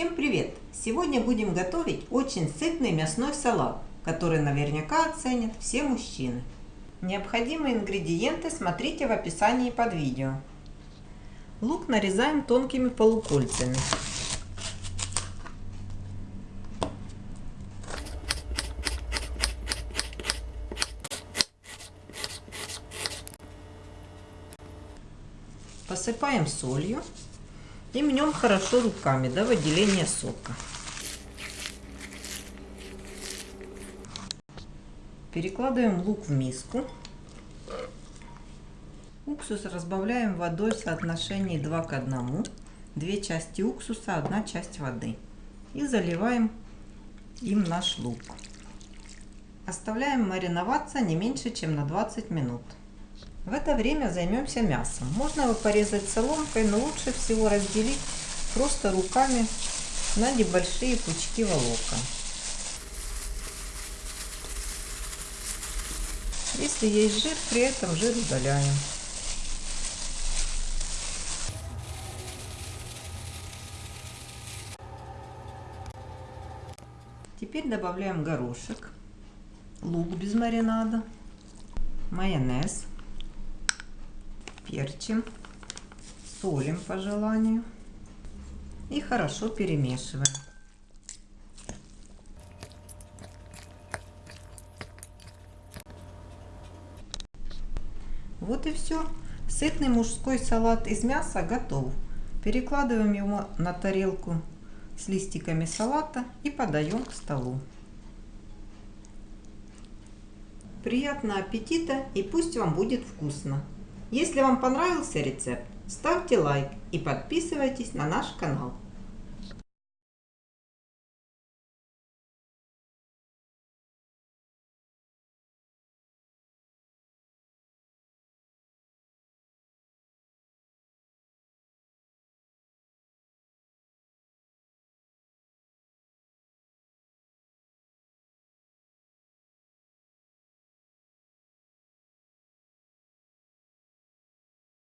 Всем привет! Сегодня будем готовить очень сытный мясной салат, который наверняка оценят все мужчины. Необходимые ингредиенты смотрите в описании под видео. Лук нарезаем тонкими полукольцами. Посыпаем солью и мнем хорошо руками до выделения сока. Перекладываем лук в миску. Уксус разбавляем водой в соотношении 2 к 1. Две части уксуса, одна часть воды. И заливаем им наш лук. Оставляем мариноваться не меньше, чем на 20 минут. В это время займемся мясом. Можно его порезать соломкой, но лучше всего разделить просто руками на небольшие пучки волокон. Если есть жир, при этом жир удаляем. Теперь добавляем горошек, лук без маринада, майонез, перчим, солим по желанию и хорошо перемешиваем. Вот и все. Сытный мужской салат из мяса готов. Перекладываем его на тарелку с листиками салата и подаем к столу. Приятного аппетита и пусть вам будет вкусно! Если вам понравился рецепт, ставьте лайк и подписывайтесь на наш канал.